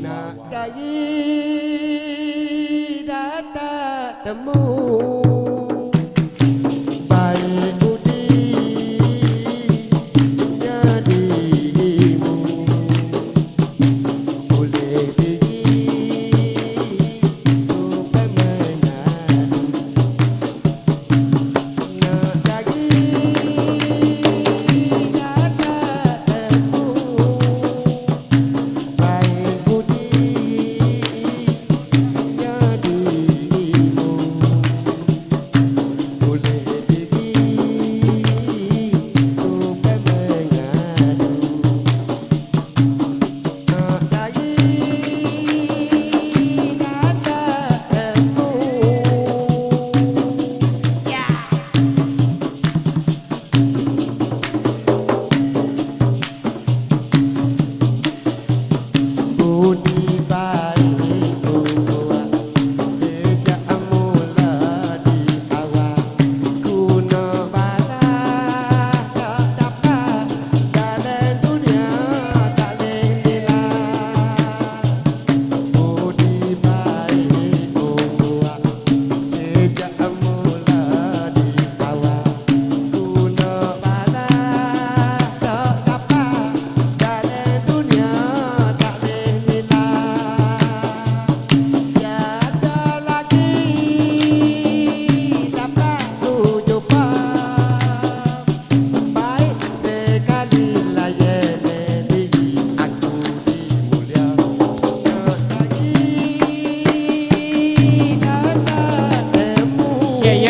na cayi data temu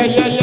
yeah, yeah.